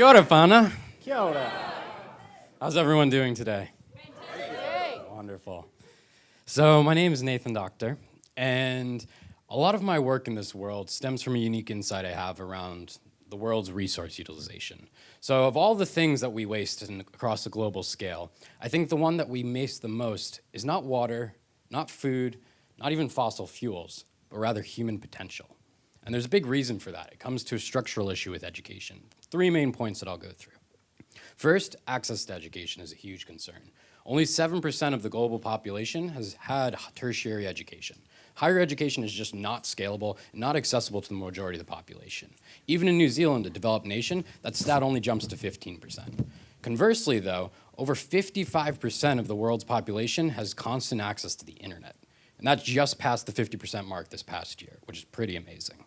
Kia ora, whānau. Kia ora. How's everyone doing today? Wonderful. So my name is Nathan Doctor, and a lot of my work in this world stems from a unique insight I have around the world's resource utilization. So of all the things that we waste in, across a global scale, I think the one that we waste the most is not water, not food, not even fossil fuels, but rather human potential. And there's a big reason for that. It comes to a structural issue with education. Three main points that I'll go through. First, access to education is a huge concern. Only 7% of the global population has had tertiary education. Higher education is just not scalable, not accessible to the majority of the population. Even in New Zealand, a developed nation, that stat only jumps to 15%. Conversely though, over 55% of the world's population has constant access to the internet. And that's just past the 50% mark this past year, which is pretty amazing.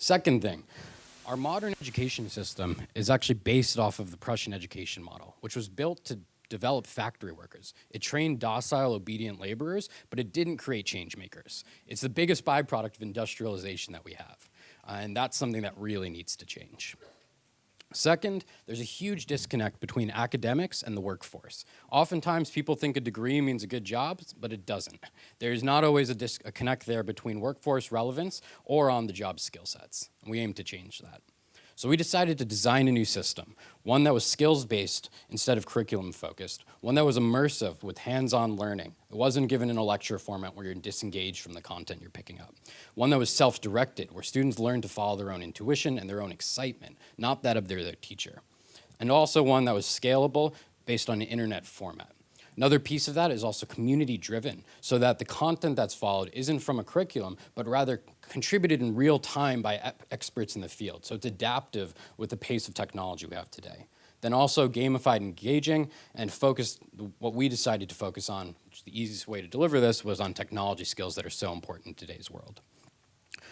Second thing, our modern education system is actually based off of the Prussian education model, which was built to develop factory workers. It trained docile, obedient laborers, but it didn't create change makers. It's the biggest byproduct of industrialization that we have. Uh, and that's something that really needs to change. Second, there's a huge disconnect between academics and the workforce. Oftentimes people think a degree means a good job, but it doesn't. There's not always a, a connect there between workforce relevance or on the job skill sets. We aim to change that. So we decided to design a new system, one that was skills-based instead of curriculum-focused, one that was immersive with hands-on learning. It wasn't given in a lecture format where you're disengaged from the content you're picking up. One that was self-directed, where students learn to follow their own intuition and their own excitement, not that of their, their teacher. And also one that was scalable based on an internet format. Another piece of that is also community driven so that the content that's followed isn't from a curriculum, but rather contributed in real time by experts in the field. So it's adaptive with the pace of technology we have today. Then also gamified engaging and focused, what we decided to focus on, which is the easiest way to deliver this, was on technology skills that are so important in today's world.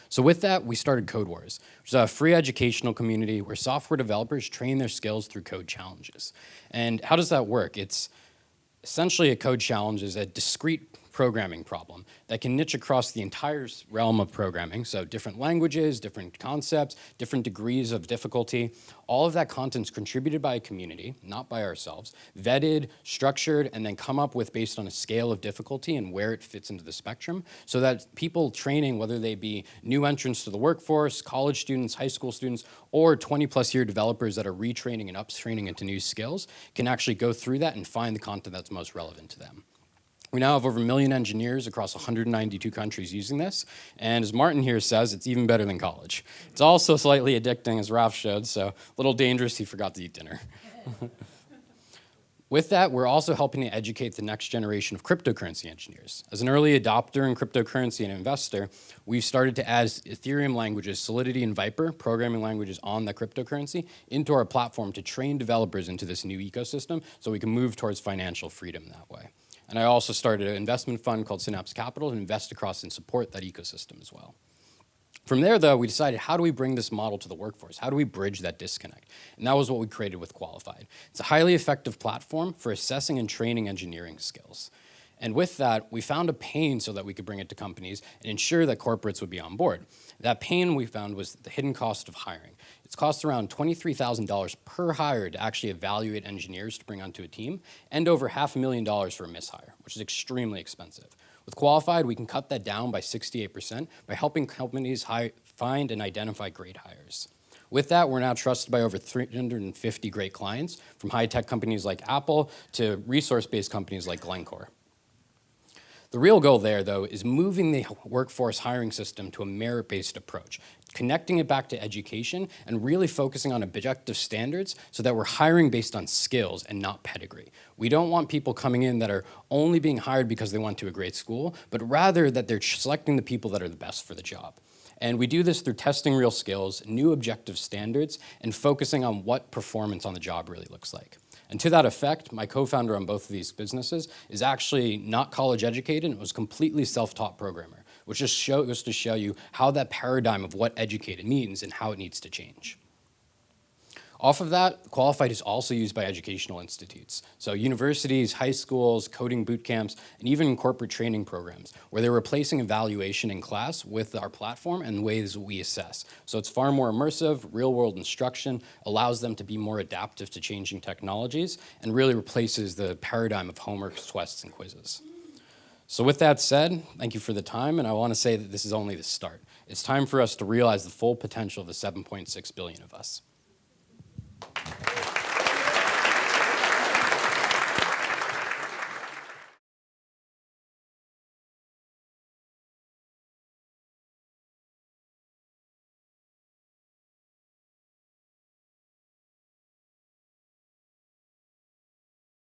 So with that, we started Codewars, which is a free educational community where software developers train their skills through code challenges. And how does that work? It's Essentially, a code challenge is a discrete programming problem that can niche across the entire realm of programming. So different languages, different concepts, different degrees of difficulty. All of that content is contributed by a community, not by ourselves, vetted, structured, and then come up with based on a scale of difficulty and where it fits into the spectrum so that people training, whether they be new entrants to the workforce, college students, high school students, or 20 plus year developers that are retraining and uptraining into new skills can actually go through that and find the content that's most relevant to them. We now have over a million engineers across 192 countries using this, and as Martin here says, it's even better than college. It's also slightly addicting, as Ralph showed, so a little dangerous he forgot to eat dinner. With that, we're also helping to educate the next generation of cryptocurrency engineers. As an early adopter in cryptocurrency and investor, we've started to add Ethereum languages, Solidity and Vyper, programming languages on the cryptocurrency, into our platform to train developers into this new ecosystem so we can move towards financial freedom that way. And I also started an investment fund called Synapse Capital to invest across and support that ecosystem as well. From there, though, we decided how do we bring this model to the workforce? How do we bridge that disconnect? And that was what we created with Qualified. It's a highly effective platform for assessing and training engineering skills. And with that, we found a pain so that we could bring it to companies and ensure that corporates would be on board. That pain we found was the hidden cost of hiring. It's cost around $23,000 per hire to actually evaluate engineers to bring onto a team and over half a million dollars for a mishire, which is extremely expensive. With Qualified, we can cut that down by 68% by helping companies find and identify great hires. With that, we're now trusted by over 350 great clients, from high-tech companies like Apple to resource-based companies like Glencore. The real goal there, though, is moving the workforce hiring system to a merit-based approach, connecting it back to education and really focusing on objective standards so that we're hiring based on skills and not pedigree. We don't want people coming in that are only being hired because they went to a great school, but rather that they're selecting the people that are the best for the job. And we do this through testing real skills, new objective standards, and focusing on what performance on the job really looks like. And to that effect, my co-founder on both of these businesses is actually not college educated and was completely self-taught programmer, which just shows to show you how that paradigm of what educated means and how it needs to change. Off of that, Qualified is also used by educational institutes. So universities, high schools, coding boot camps, and even corporate training programs, where they're replacing evaluation in class with our platform and ways we assess. So it's far more immersive, real-world instruction, allows them to be more adaptive to changing technologies, and really replaces the paradigm of homework, tests, and quizzes. So with that said, thank you for the time, and I want to say that this is only the start. It's time for us to realize the full potential of the 7.6 billion of us.